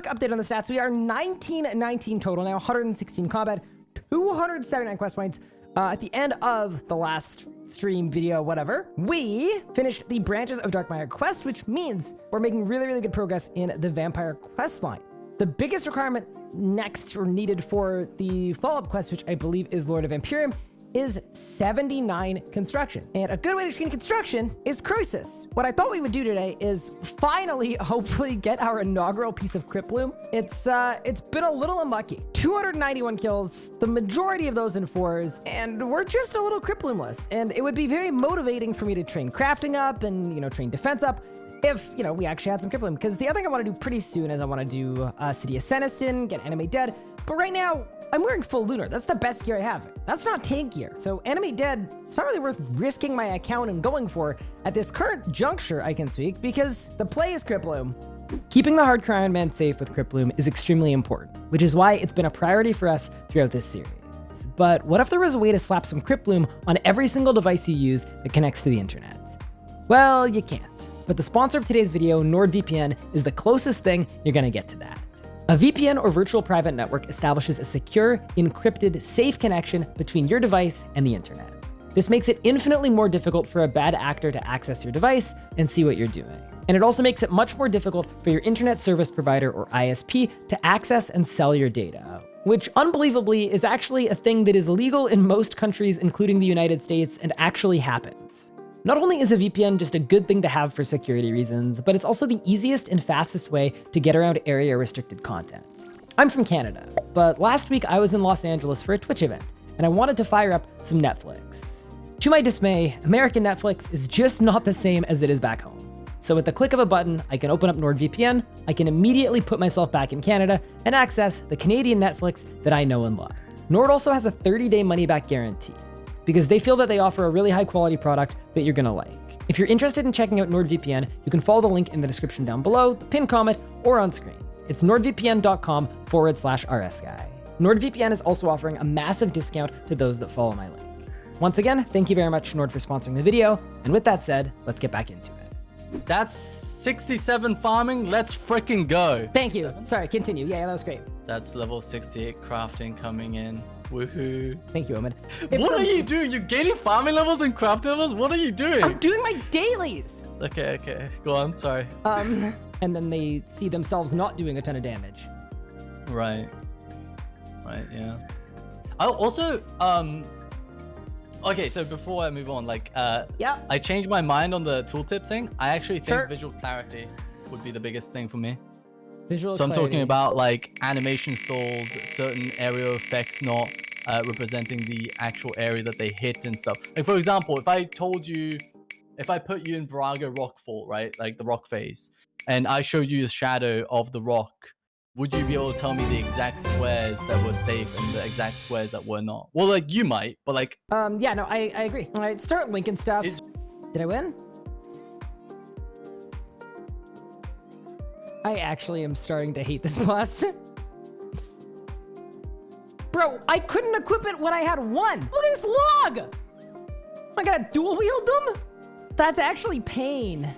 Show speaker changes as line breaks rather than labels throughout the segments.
quick update on the stats. We are 1919 total now, 116 combat, 279 quest points. Uh, at the end of the last stream video, whatever, we finished the Branches of Darkmeyer quest, which means we're making really, really good progress in the Vampire quest line. The biggest requirement next or needed for the follow-up quest, which I believe is Lord of Vampyrium, is 79 construction. And a good way to train construction is Croesus. What I thought we would do today is finally, hopefully, get our inaugural piece of Crypt Bloom. It's, uh, it's been a little unlucky. 291 kills, the majority of those in fours, and we're just a little Crypt Bloomless. And it would be very motivating for me to train crafting up and, you know, train defense up if, you know, we actually had some Crypt Bloom. Because the other thing I want to do pretty soon is I want to do uh, City of Senntisten, get Animate Dead. But right now, I'm wearing full lunar. That's the best gear I have. That's not tank gear. So Animate Dead, it's not really worth risking my account and going for at this current juncture, I can speak, because the play is Crypt Keeping the hardcore Iron Man safe with Crypt is extremely important, which is why it's been a priority for us throughout this series. But what if there was a way to slap some Crypt on every single device you use that connects to the internet? Well, you can't. But the sponsor of today's video, NordVPN, is the closest thing you're gonna get to that. A VPN or virtual private network establishes a secure, encrypted, safe connection between your device and the internet. This makes it infinitely more difficult for a bad actor to access your device and see what you're doing. And it also makes it much more difficult for your internet service provider or ISP to access and sell your data, which unbelievably is actually a thing that is legal in most countries, including the United States, and actually happens. Not only is a VPN just a good thing to have for security reasons, but it's also the easiest and fastest way to get around area restricted content. I'm from Canada, but last week I was in Los Angeles for a Twitch event, and I wanted to fire up some Netflix. To my dismay, American Netflix is just not the same as it is back home. So with the click of a button, I can open up NordVPN, I can immediately put myself back in Canada and access the Canadian Netflix that I know and love. Nord also has a 30-day money-back guarantee, because they feel that they offer a really high quality product that you're gonna like. If you're interested in checking out NordVPN, you can follow the link in the description down below, the pinned comment, or on screen. It's nordvpn.com forward slash rsguy. NordVPN is also offering a massive discount to those that follow my link. Once again, thank you very much, Nord, for sponsoring the video. And with that said, let's get back into it.
That's 67 farming. Let's freaking go.
Thank you. Sorry, continue. Yeah, that was great.
That's level 68 crafting coming in. Woohoo.
Thank you, Omen.
If what are you doing? You're gaining farming levels and craft levels? What are you doing?
I'm doing my dailies.
Okay, okay. Go on. Sorry.
Um, and then they see themselves not doing a ton of damage.
Right. Right, yeah. I also, um, okay, so before I move on, like, uh,
yeah,
I changed my mind on the tooltip thing. I actually think sure. visual clarity would be the biggest thing for me.
Visual
so I'm talking about like animation stalls, certain aerial effects not uh, representing the actual area that they hit and stuff. Like for example, if I told you, if I put you in Vorago Rockfall, right, like the rock phase, and I showed you the shadow of the rock, would you be able to tell me the exact squares that were safe and the exact squares that were not? Well, like you might, but like.
Um. Yeah. No. I I agree. All right. Start linking stuff. Did I win? I actually am starting to hate this boss. Bro, I couldn't equip it when I had one. Look at this log. I gotta dual wield them? That's actually pain.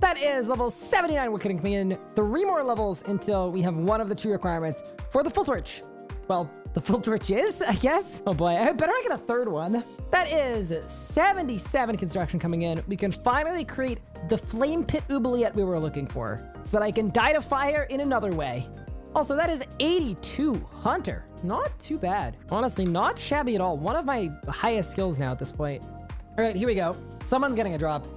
That is level 79 woodcutting coming in. Three more levels until we have one of the two requirements for the fyrtorch. Well, the fyrtorch is, I guess. Oh boy, I better not get a third one. That is 77 construction coming in. We can finally create the flame pit oubliette we were looking for so that I can die to fire in another way. Also, that is 82 Hunter. Not too bad. Honestly, not shabby at all. One of my highest skills now at this point. All right, here we go. Someone's getting a drop.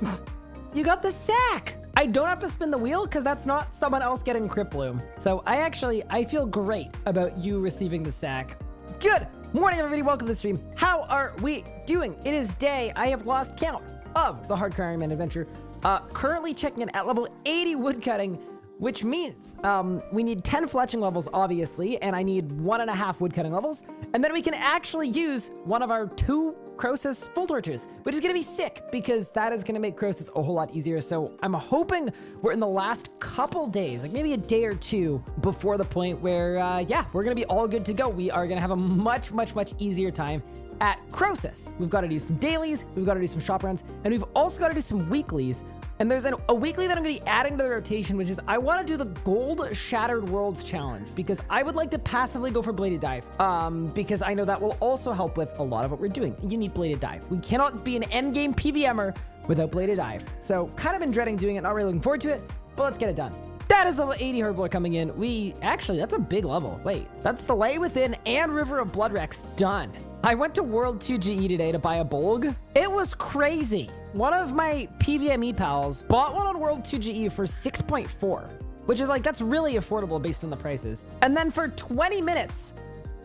you got the sack. I don't have to spin the wheel because that's not someone else getting Crypt Bloom. So I actually, I feel great about you receiving the sack. Good morning, everybody. Welcome to the stream. How are we doing? It is day. I have lost count of the Hardcore Iron Man adventure. Uh, currently checking in at level 80 woodcutting, which means um, we need 10 fletching levels, obviously, and I need one and a half woodcutting levels. And then we can actually use one of our two Croesus fyrtorches, which is going to be sick because that is going to make Croesus a whole lot easier. So I'm hoping we're in the last couple days, like maybe a day or two before the point where, uh, yeah, we're going to be all good to go. We are going to have a much, much, much easier time at Croesus. We've got to do some dailies, we've got to do some shop runs, and we've also got to do some weeklies And there's an, a weekly that I'm going to be adding to the rotation, which is I want to do the Gold Shattered Worlds Challenge because I would like to passively go for Bladed Dive um, because I know that will also help with a lot of what we're doing. You need Bladed Dive. We cannot be an endgame PVMer without Bladed Dive. So kind of been dreading doing it, not really looking forward to it, but let's get it done. That is level 80 Herblore coming in. We actually, that's a big level. Wait, that's the Lay Within and River of Blood Rex done. I went to World 2 GE today to buy a Bolg. It was crazy. One of my PVME pals bought one on World 2 GE for 6.4, which is like, that's really affordable based on the prices. And then for 20 minutes,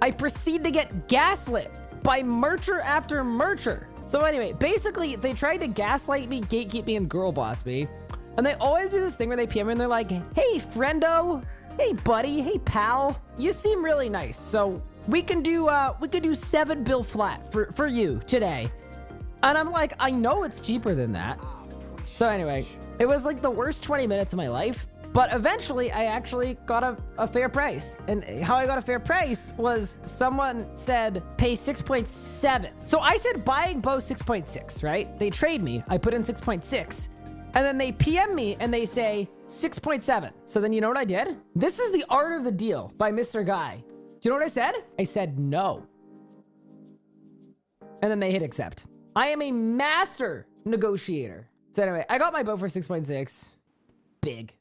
I proceed to get gaslit by mercher after mercher. So anyway, basically, they tried to gaslight me, gatekeep me, and girl boss me. And they always do this thing where they PM me and they're like, hey, friendo, hey, buddy, hey, pal, you seem really nice. So we can do, uh, we could do seven bill flat for, for you today. And I'm like, I know it's cheaper than that. So anyway, it was like the worst 20 minutes of my life. But eventually, I actually got a, a fair price. And how I got a fair price was someone said pay 6.7. So I said buying bow 6.6, right? They trade me. I put in 6.6. And then they PM me and they say 6.7. So then you know what I did? This is the art of the deal by Mr. Guy. You know what I said? I said no. And then they hit accept. I am a master negotiator. So anyway, I got my bow for 6.6. Big.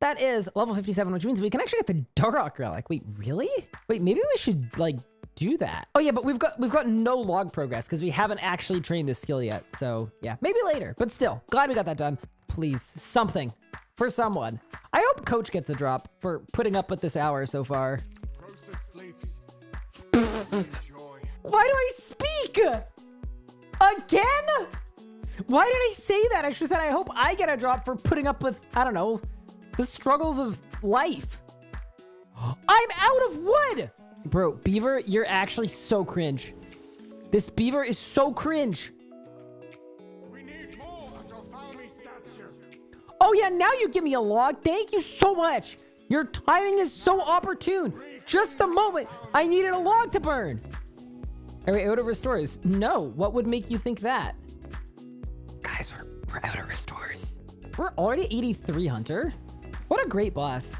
That is level 57, which means we can actually get the Darok Relic. Wait, really? Wait, maybe we should, like, do that. Oh, yeah, but we've got we've got no log progress because we haven't actually trained this skill yet. So, yeah, maybe later. But still, glad we got that done. Please, something for someone. I hope Coach gets a drop for putting up with this hour so far. Why do I speak? Again? Why did I say that? I should have said I hope I get a drop for putting up with, I don't know, the struggles of life. I'm out of wood! Bro, Beaver, you're actually so cringe. This Beaver is so cringe. Oh yeah, now you give me a log. Thank you so much. Your timing is so opportune. Just a moment I needed a log to burn. Are we out of restores? No. What would make you think that? Guys, we're, we're out of restores. We're already 83, Hunter. What a great boss.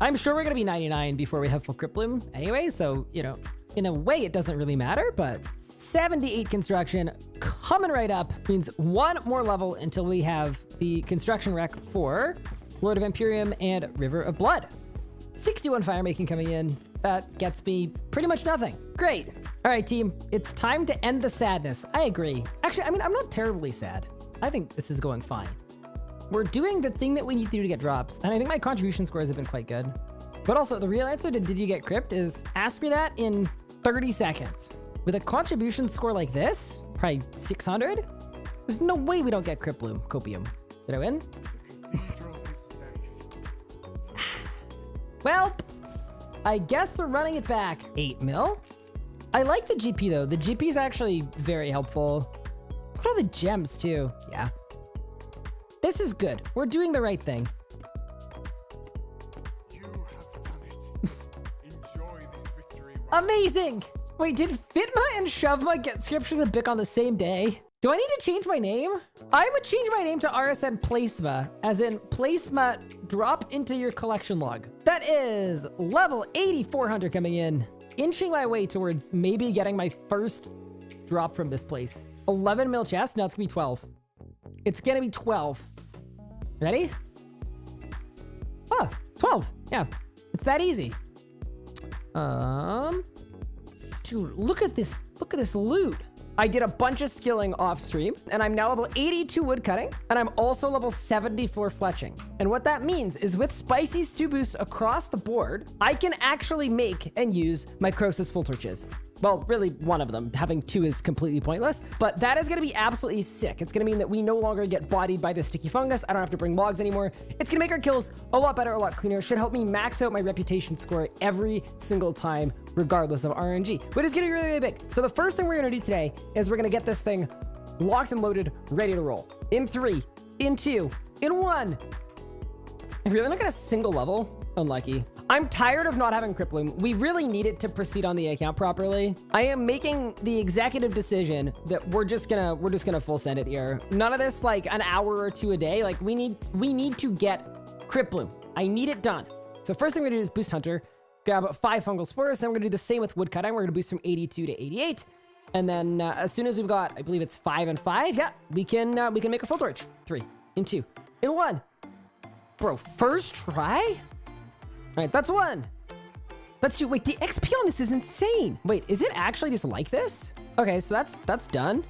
I'm sure we're going to be 99 before we have full Crypt anyway, so, you know, in a way, it doesn't really matter, but 78 construction coming right up means one more level until we have the construction wreck for Lord of Vampyrium and River of Blood. 61 fire making coming in. That gets me pretty much nothing. Great. All right, team. It's time to end the sadness. I agree. Actually, I mean, I'm not terribly sad. I think this is going fine. We're doing the thing that we need to do to get drops, and I think my contribution scores have been quite good. But also, the real answer to did you get crypt is ask me that in 30 seconds. With a contribution score like this, probably 600, there's no way we don't get crypt bloom, copium. Did I win? Well, I guess we're running it back. 8 mil? I like the GP though. The GP is actually very helpful. Look at all the gems too. Yeah. This is good. We're doing the right thing. Amazing! Wait, did Fitma and Shovma get scriptures of Bik on the same day? Do I need to change my name? I would change my name to RSN Placema, as in Placema drop into your collection log. That is level 8400 coming in. Inching my way towards maybe getting my first drop from this place. 11 mil chest? No, it's gonna be 12. It's gonna be 12. Ready? Oh, 12. Yeah, it's that easy. Um, dude, look at this. Look at this loot. I did a bunch of skilling off stream and I'm now level 82 woodcutting and I'm also level 74 fletching. And what that means is with spicy stew boosts across the board, I can actually make and use my Croesus fyrtorches. Well, really one of them. Having two is completely pointless, but that is going to be absolutely sick. It's going to mean that we no longer get bodied by the sticky fungus. I don't have to bring logs anymore. It's going to make our kills a lot better, a lot cleaner. Should help me max out my reputation score every single time, regardless of RNG, but it's be really, really big. So the first thing we're going to do today is we're going to get this thing locked and loaded, ready to roll. In three, in two, in one. If you're looking at a single level, unlucky. I'm tired of not having Cryptbloom. We really need it to proceed on the account properly. I am making the executive decision that we're just gonna we're just gonna full send it here. None of this like an hour or two a day. Like we need we need to get Cryptbloom. I need it done. So first thing we're gonna do is boost Hunter, grab five fungal spores. Then we're gonna do the same with woodcutting. We're gonna boost from 82 to 88. And then uh, as soon as we've got, I believe it's five and five, yeah, we can uh, we can make a fyrtorch. Three, in two, in one. Bro, first try? All right, that's one. Let's do, wait, the XP on this is insane. Wait, is it actually just like this? Okay, so that's that's done.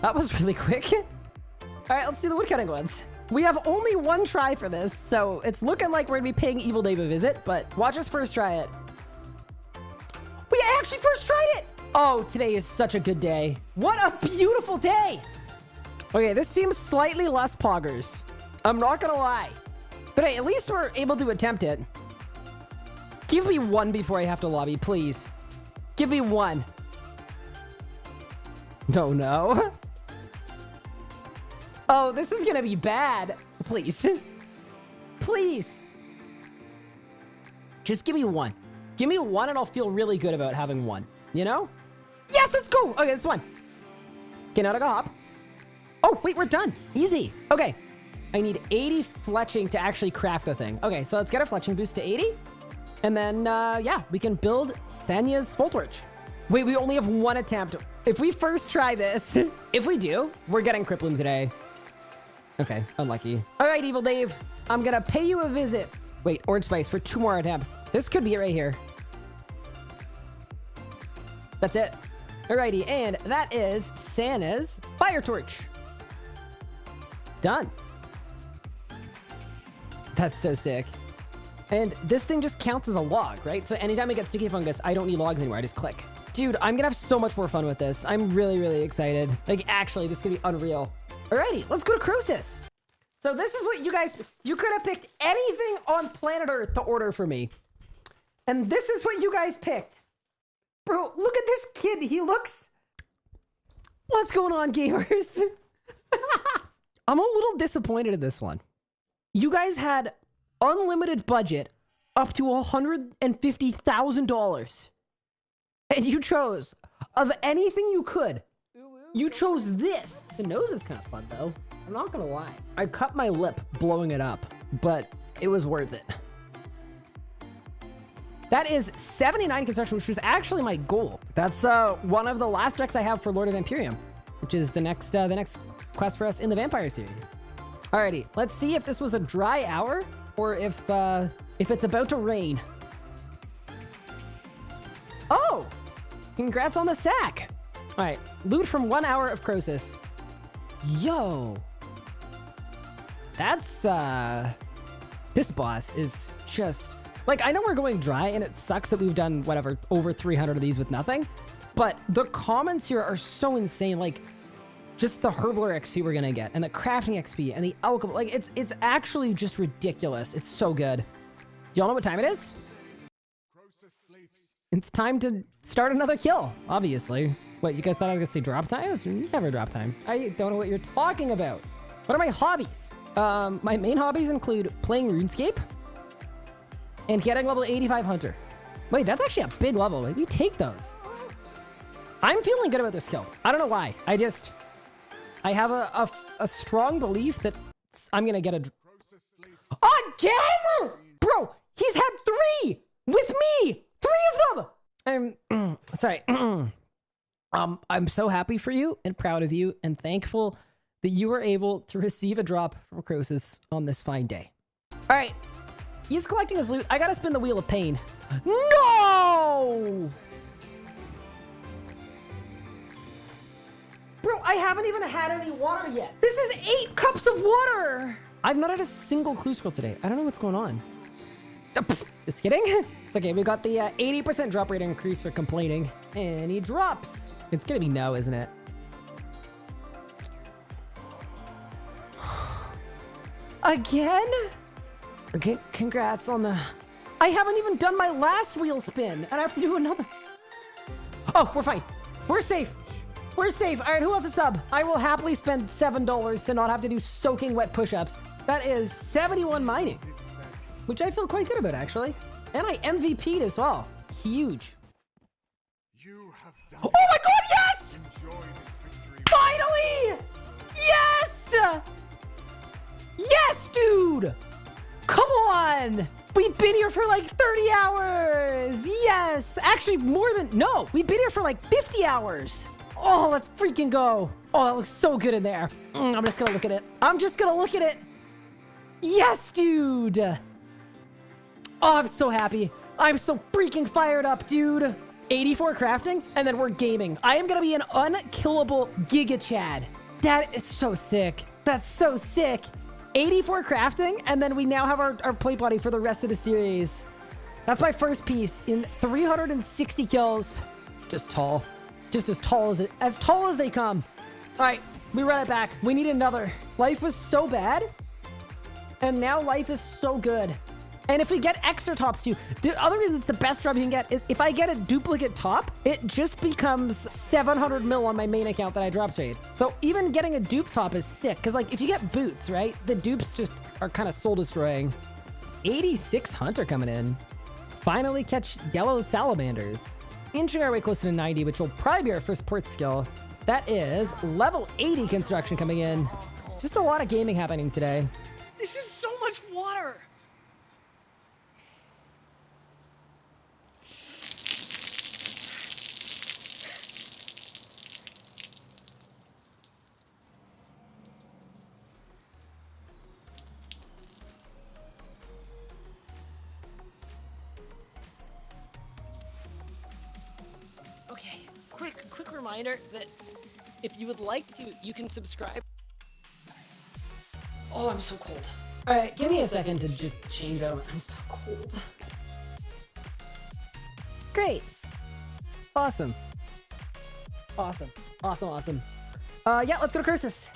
That was really quick. All right, let's do the woodcutting ones. We have only one try for this, so it's looking like we're gonna be paying Evil Dave a visit, but watch us first try it. We actually first tried it! Oh, today is such a good day. What a beautiful day! Okay, this seems slightly less poggers. I'm not gonna lie. But hey, at least we're able to attempt it. Give me one before I have to lobby, please. Give me one. No, no. Oh, this is gonna be bad. Please. Please. Just give me one. Give me one and I'll feel really good about having one. You know? Yes, let's go. Okay, that's one. Now to go hop. Oh, wait, we're done. Easy. Okay. I need 80 fletching to actually craft a thing. Okay, so let's get a fletching boost to 80. And then, uh, yeah, we can build Sana's fyrtorch. Wait, we only have one attempt. If we first try this, if we do, we're getting Crippling today. Okay, unlucky. All right, Evil Dave, I'm gonna pay you a visit. Wait, Orange Spice for two more attempts. This could be it right here. That's it. Alrighty, and that is Santa's Fire Torch. Done. That's so sick. And this thing just counts as a log, right? So anytime I get sticky fungus, I don't need logs anymore. I just click. Dude, I'm gonna have so much more fun with this. I'm really, really excited. Like, actually, this is gonna be unreal. Alrighty, let's go to Croesus. So this is what you guys... You could have picked anything on planet Earth to order for me. And this is what you guys picked. Bro, look at this kid. He looks... What's going on, gamers? I'm a little disappointed in this one. You guys had unlimited budget up to $150,000. And you chose, of anything you could, you chose this. The nose is kind of fun, though. I'm not gonna lie. I cut my lip blowing it up, but it was worth it. That is 79 construction, which was actually my goal. That's uh, one of the last decks I have for Lord of Vampyrium, which is the next uh, the next quest for us in the Vampire series. Alrighty, let's see if this was a dry hour or if uh, if it's about to rain. Oh, congrats on the sack. All right, loot from one hour of Croesus. Yo, that's uh, this boss is just like I know we're going dry, and it sucks that we've done whatever over 300 of these with nothing. But the comments here are so insane. Like just the Herblore XP we're gonna get, and the crafting XP, and the alchemy. Like it's it's actually just ridiculous. It's so good. Y'all know what time it is? It's time to start another kill, obviously. What, you guys thought I was gonna say drop times? Never drop time. I don't know what you're talking about. What are my hobbies? Um, my main hobbies include playing RuneScape and getting level 85 Hunter. Wait, that's actually a big level. Maybe take those. I'm feeling good about this kill. I don't know why. I just... I have a, a, a strong belief that I'm gonna get a... Again? Bro, he's had three! With me! Three of them! I'm... sorry. um, I'm so happy for you and proud of you and thankful that you were able to receive a drop from Croesus on this fine day. All right, he's collecting his loot. I gotta spin the Wheel of Pain. No! I haven't even had any water yet. This is eight cups of water. I've not had a single clue scroll today. I don't know what's going on. Just kidding. It's okay. We got the 80% uh, drop rate increase for complaining. And he drops. It's gonna be no, isn't it? Again? Okay, congrats on the... I haven't even done my last wheel spin, and I have to do another. Oh, we're fine. We're safe. We're safe. All right, who wants a sub? I will happily spend $7 to not have to do soaking wet push-ups. That is 71 mining, which I feel quite good about, actually. And I MVP'd as well. Huge.
You have done
Oh my god, yes!
Enjoy this victory.
Finally! Yes! Yes, dude! Come on! We've been here for like 30 hours! Yes! Actually, more than... No, we've been here for like 50 hours! Oh, let's freaking go! Oh, that looks so good in there. Mm, I'm just gonna look at it. I'm just gonna look at it. Yes, dude! Oh, I'm so happy. I'm so freaking fired up, dude. 84 crafting, and then we're gaming. I am gonna be an unkillable Giga Chad. That is so sick. That's so sick. 84 crafting, and then we now have our, our plate body for the rest of the series. That's my first piece in 360 kills. Just tall. Just as tall as it, as tall as they come. All right, we run it back. We need another. Life was so bad, and now life is so good. And if we get extra tops too, the other reason it's the best drop you can get is if I get a duplicate top, it just becomes 700 mil on my main account that I drop trade. So even getting a dupe top is sick. Cause like if you get boots, right? The dupes just are kind of soul destroying. 86 hunter coming in. Finally catch yellow salamanders. Inching our way closer to 90, which will probably be our first port skill. That is level 80 construction coming in. Just a lot of gaming happening today.
Reminder that if you would like to, you can subscribe. Oh, I'm so cold.
All right, give me a second to just change out. I'm so cold. Great. Awesome. Awesome. Awesome, awesome. Uh, yeah, let's go to Croesus.